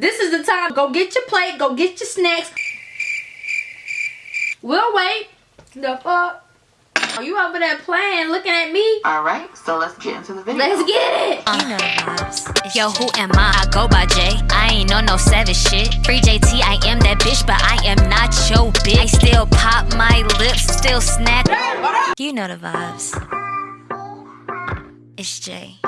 This is the time. Go get your plate. Go get your snacks. We'll wait. The fuck? Are you over there playing, looking at me? All right, so let's get into the video. Let's get it. You know the vibes. Yo, who am I? I go by J. I ain't on no savage shit. Free JT, I am that bitch, but I am not your bitch. I still pop my lips, still snack. You know the vibes. It's J.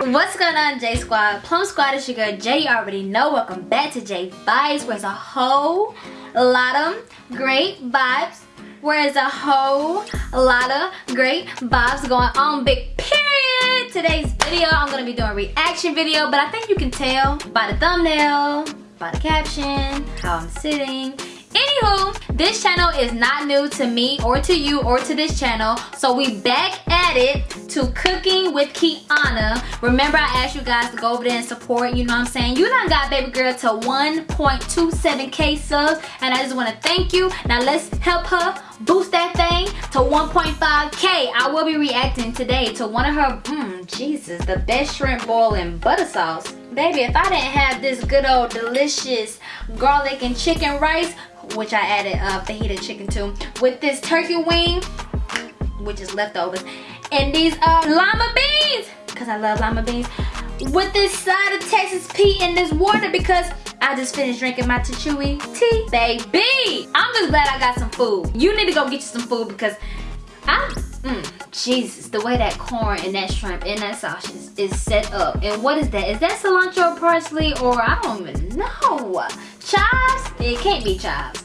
What's going on, J Squad? Plum Squad is your girl J. You already know. Welcome back to J Vibes, where's a whole lot of great vibes. Where's a whole lot of great vibes going on. Big period. Today's video, I'm gonna be doing a reaction video, but I think you can tell by the thumbnail, by the caption, how I'm sitting. Anywho, this channel is not new to me or to you or to this channel. So we back at it to cooking with Kiana. Remember I asked you guys to go over there and support, you know what I'm saying? You done got baby girl to 1.27k subs and I just want to thank you. Now let's help her boost that thing to 1.5k. I will be reacting today to one of her, mmm, Jesus, the best shrimp boil in butter sauce. Baby, if I didn't have this good old delicious garlic and chicken rice, which I added uh, fajita chicken to, with this turkey wing, which is leftovers, and these uh, lima beans, because I love lima beans, with this side of Texas Pete and this water because I just finished drinking my Tachui tea, baby. I'm just glad I got some food. You need to go get you some food because I, mm, Jesus, the way that corn and that shrimp and that sausage is set up. And what is that? Is that cilantro, parsley, or I don't even know. Chives? It can't be chives.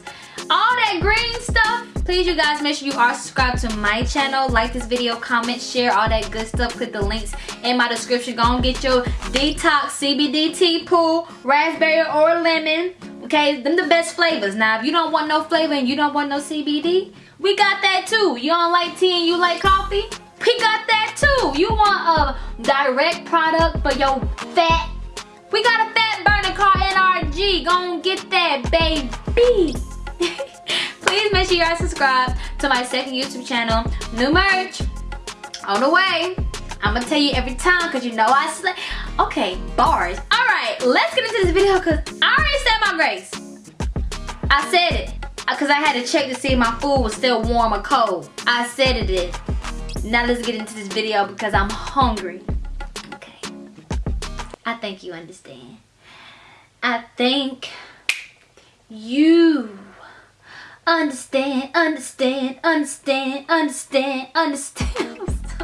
All that green stuff, please you guys make sure you are subscribed to my channel. Like this video, comment, share, all that good stuff. Click the links in my description. Go and get your detox CBD tea pool, raspberry or lemon. Okay, them the best flavors. Now, if you don't want no flavor and you don't want no CBD, we got that too. You don't like tea and you like coffee? We got that too. You want a direct product for your fat? We got a fat burner called NRG. Go and get that, baby. Please make sure you are subscribed to my second YouTube channel. New merch on the way. I'm gonna tell you every time because you know I slay. Okay, bars. All right, let's get into this video because I already said my grace. I said it because I had to check to see if my food was still warm or cold. I said it did. Now let's get into this video because I'm hungry. Okay. I think you understand. I think you understand, understand, understand, understand, understand.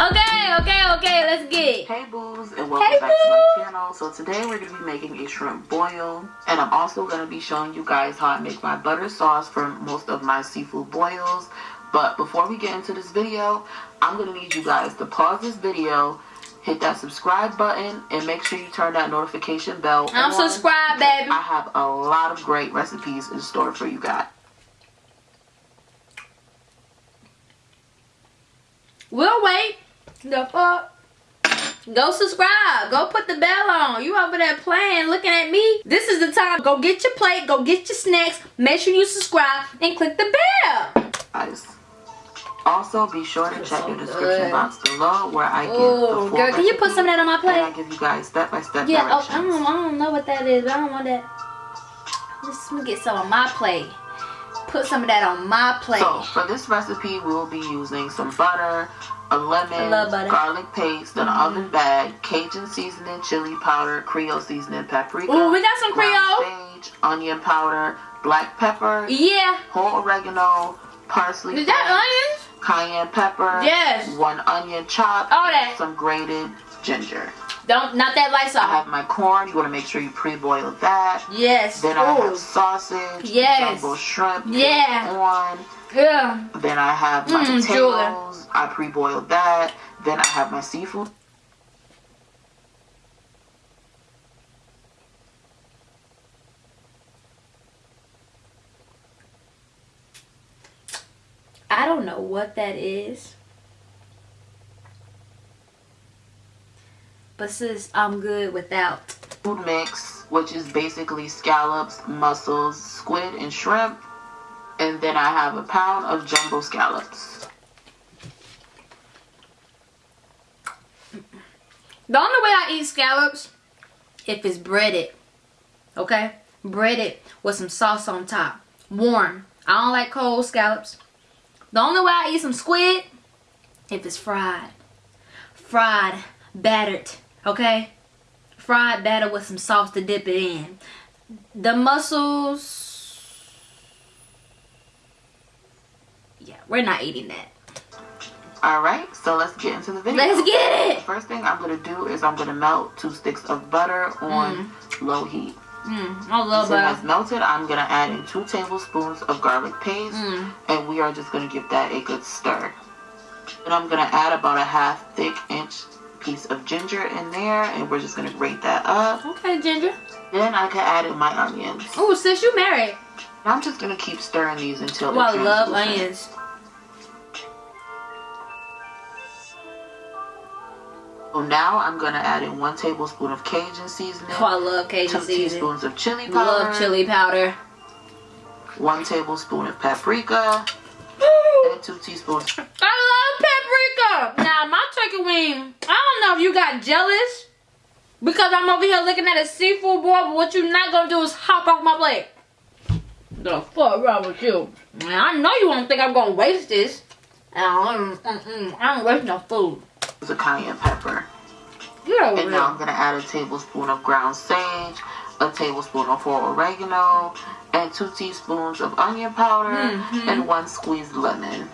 okay, okay, okay, let's get Hey boos and welcome hey, back to my channel. So today we're going to be making a shrimp boil and I'm also going to be showing you guys how I make my butter sauce for most of my seafood boils. But before we get into this video, I'm going to need you guys to pause this video hit that subscribe button and make sure you turn that notification bell I'm on. subscribed, baby. I have a lot of great recipes in store for you guys. We'll wait. The fuck? Go subscribe. Go put the bell on. You over there playing, looking at me. This is the time. Go get your plate. Go get your snacks. Make sure you subscribe and click the bell. Guys. Also, be sure to check so your description good. box below where I give Oh, the full girl, can you put some of that on my plate? and I give you guys step-by-step Yeah, oh. I don't, I don't know what that is, but I don't want that. Just let me get some on my plate. Put some of that on my plate. So, for this recipe, we will be using some butter, a lemon, butter. garlic paste, an Mhm. oven bag, Cajun seasoning, chili powder, Creole seasoning, paprika, Ooh, we got some Creole. sage, onion powder, black pepper, Yeah. whole oregano, parsley, Is that onions? Cayenne pepper, Yes. one onion chopped, All that. some grated ginger. Don't, not that light sauce. I have my corn. You want to make sure you pre-boil that. Yes. Then I have sausage, Yes. jumbo shrimp, Yeah. on. Yeah. Then I have my Mm, potatoes. I pre-boiled that. Then I have my seafood. I don't know what that is. But sis, I'm good without. food mix, which is basically scallops, mussels, squid, and shrimp. And then I have a pound of jumbo scallops. The only way I eat scallops if it's breaded. Okay? Breaded with some sauce on top. Warm. I don't like cold scallops. The only way I eat some squid, if it's fried. Fried, battered, okay? Fried batter with some sauce to dip it in. The mussels, yeah, we're not eating that. Alright, so let's get into the video. Let's get it! first thing I'm going to do is I'm going to melt two sticks of butter on mm-hmm. low heat. Mm, I love So that. melted, I'm going to add in two tablespoons of garlic paste. Mm. And we are just going to give that a good stir. And I'm going to add about a half thick inch piece of ginger in there. And we're just going to grate that up. Okay, Ginger. Then I can add in my onions. Oh, sis, you married. I'm just going to keep stirring these until Oh, I love onions. So now I'm going to add in one tablespoon of Cajun seasoning. Oh, I love Two Cajun seasoning. teaspoons of chili powder. Love chili powder. One tablespoon of paprika. And two teaspoons. I love paprika. Now my turkey wing, I don't know if you got jealous because I'm over here looking at a seafood boy, but what you not gonna do is hop off my plate. The fuck wrong with you? Man, I know you won't think I'm gonna waste this. I don't, I don't waste no food. Of cayenne pepper. And now I'm going to add a tablespoon of ground sage, a tablespoon of whole oregano, and two teaspoons of onion powder, Mhm. and one squeezed lemon.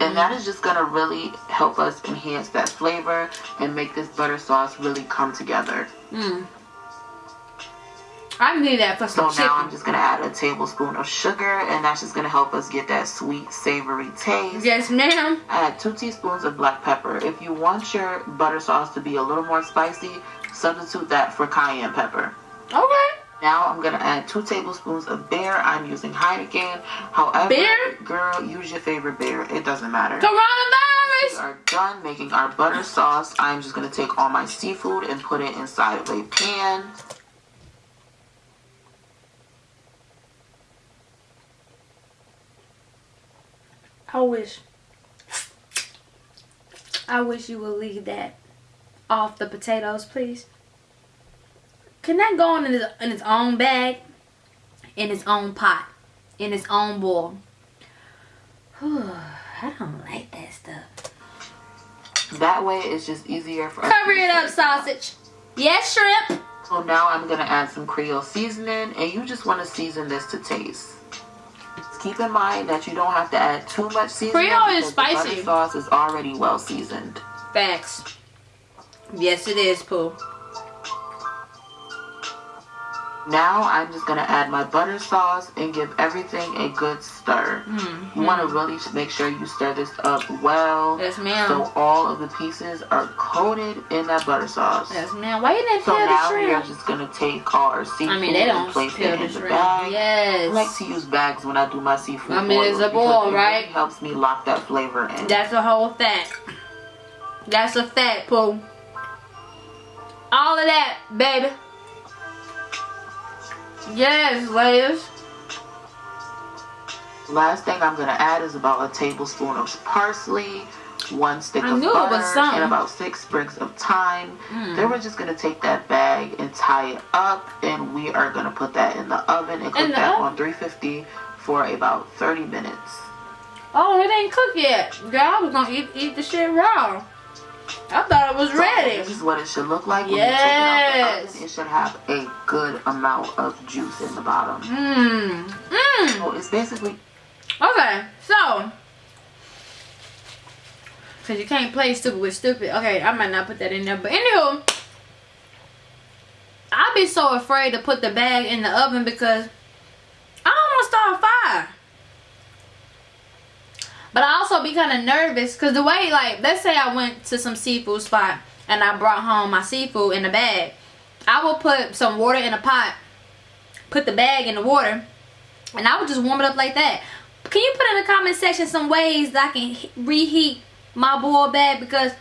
And that is just going to really help us enhance that flavor and make this butter sauce really come together. Mm. I need that for So some now I'm just going to add a tablespoon of sugar, and that's just going to help us get that sweet, savory taste. Yes, ma'am. Add two teaspoons of black pepper. If you want your butter sauce to be a little more spicy, substitute that for cayenne pepper. Okay. Now I'm gonna add two tablespoons of beer. I'm using Heineken. However, Beer? girl, use your favorite beer. It doesn't matter. Coronavirus. We are done making our butter sauce. I'm just gonna take all my seafood and put it inside of a pan. I wish. I wish you would leave that off the potatoes, please. Can that go in its, in its own bag? In its own pot? In its own bowl? Whew, I don't like that stuff. That way, it's just easier for. Cover it up, sausage. Yes, shrimp. So now I'm gonna add some Creole seasoning, and you just want to season this to taste. Keep in mind that you don't have to add too much seasoning. Creole is because the sauce is already well seasoned. Facts. Yes, it is, Pooh. Now I'm just gonna add my butter sauce and give everything a good stir. Mm-hmm. You want to really make sure you stir this up well, Yes, ma'am. so all of the pieces are coated in that butter sauce. Yes, ma'am. Why you didn't So peel the shrimp? So now we are just gonna take all our seafood I mean, they and don't place peel it in the shrimp. bag. Yes. I like to use bags when I do my seafood. I mean, it's a it right? Really helps me lock that flavor in. That's a whole fact. That's a fact, Pooh. All of that, baby. Yes, ladies. Last thing I'm gonna add is about a tablespoon of parsley, one stick I of butter, and about six sprigs of thyme. Mm. Then we're just gonna take that bag and tie it up, and we are gonna put that in the oven and cook that oven? on 350 for about 30 minutes. Oh, it ain't cooked yet. Girl, I was gonna eat, eat the shit raw. I thought it was So ready. This is what it should look like when Yes. it out the oven. It should have a good amount of juice in the bottom. Mmm. Mmm. So it's basically Okay, so. Because you can't play stupid with stupid. Okay, I might not put that in there. But anywho, I'd be so afraid to put the bag in the oven because I don't want to start a fire. But I also be kind of nervous because the way, like, let's say I went to some seafood spot and I brought home my seafood in a bag. I will put some water in a pot, put the bag in the water, and I would just warm it up like that. Can you put in the comment section some ways that I can reheat my boiled bag because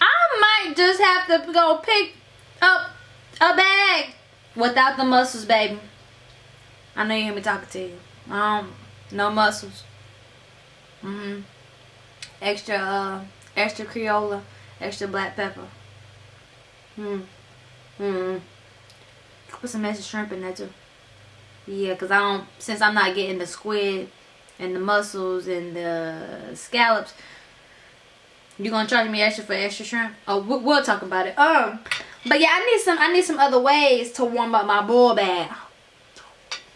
I might just have to go pick up a bag without the mussels, baby. I know you hear me talking to you. Um, no mussels. Mhm. Extra, uh, extra Creola, extra black pepper. Hmm. Hmm. Put some extra shrimp in there too. Yeah, because I don't, since I'm not getting the squid and the mussels and the scallops, you gonna charge me extra for extra shrimp? Oh, we'll talk about it. Um, but yeah, I need some, I need some other ways to warm up my boil bag.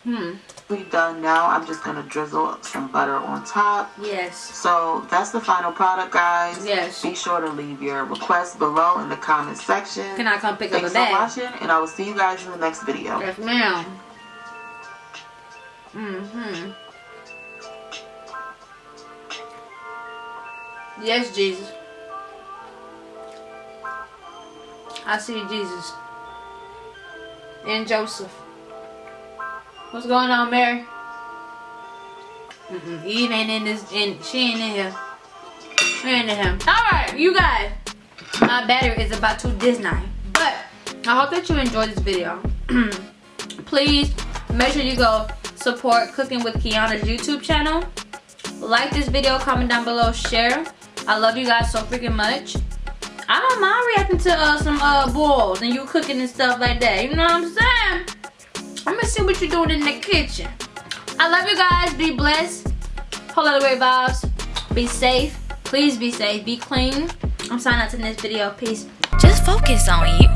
Hmm. We done now. I'm just gonna drizzle some butter on top. Yes. So that's the final product, guys. Yes. Be sure to leave your requests below in the comment section. Can I come pick Thanks up a bag? Thanks for watching, and I will see you guys in the next video. Yes, ma'am. Mm-hmm. Yes, Jesus. I see Jesus. And Joseph. What's going on, Mary? Mm -mm. Eve ain't in this, and she ain't in here. She ain't in here. Alright, you guys. My battery is about to Disney. But, I hope that you enjoyed this video. Please, make sure you go support Cooking with Kiana's YouTube channel. Like this video, comment down below, share. I love you guys so freaking much. I don't mind reacting to uh, some uh, boils and you cooking and stuff like that. You know what I'm saying? I'm gonna see what you're doing in the kitchen. I love you guys. Be blessed. Whole lot of great vibes. Be safe. Please be safe. Be clean. I'm signing out to this video. Peace. Just focus on you,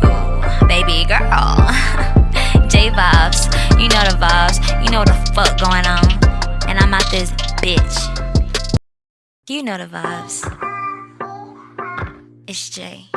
baby girl. J vibes. You know the vibes. You know what the fuck going on. And I'm out this bitch. You know the vibes. It's Jay.